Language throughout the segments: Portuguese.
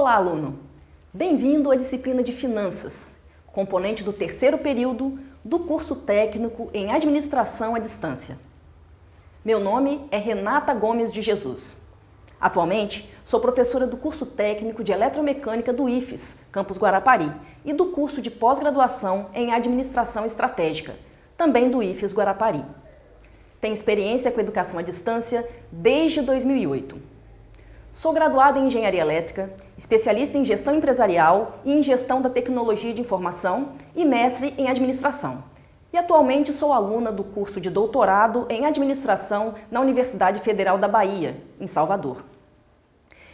Olá, aluno! Bem-vindo à disciplina de Finanças, componente do terceiro período do curso técnico em Administração à Distância. Meu nome é Renata Gomes de Jesus. Atualmente, sou professora do curso técnico de Eletromecânica do IFES, Campus Guarapari, e do curso de pós-graduação em Administração Estratégica, também do IFES Guarapari. Tenho experiência com educação à distância desde 2008. Sou graduada em Engenharia Elétrica, especialista em Gestão Empresarial e em Gestão da Tecnologia de Informação e mestre em Administração. E atualmente sou aluna do curso de doutorado em Administração na Universidade Federal da Bahia, em Salvador.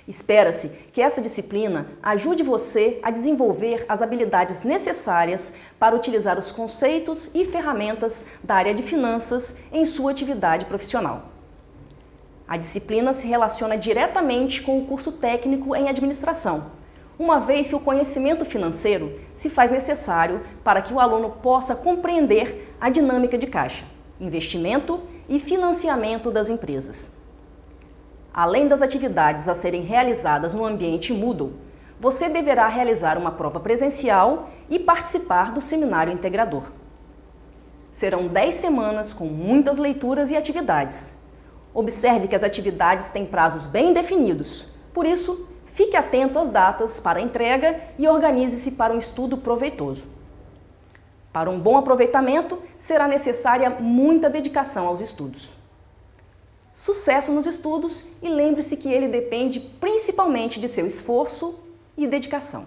Espera-se que essa disciplina ajude você a desenvolver as habilidades necessárias para utilizar os conceitos e ferramentas da área de finanças em sua atividade profissional. A disciplina se relaciona diretamente com o curso técnico em administração, uma vez que o conhecimento financeiro se faz necessário para que o aluno possa compreender a dinâmica de caixa, investimento e financiamento das empresas. Além das atividades a serem realizadas no ambiente Moodle, você deverá realizar uma prova presencial e participar do seminário integrador. Serão 10 semanas com muitas leituras e atividades, Observe que as atividades têm prazos bem definidos. Por isso, fique atento às datas para entrega e organize-se para um estudo proveitoso. Para um bom aproveitamento, será necessária muita dedicação aos estudos. Sucesso nos estudos e lembre-se que ele depende principalmente de seu esforço e dedicação.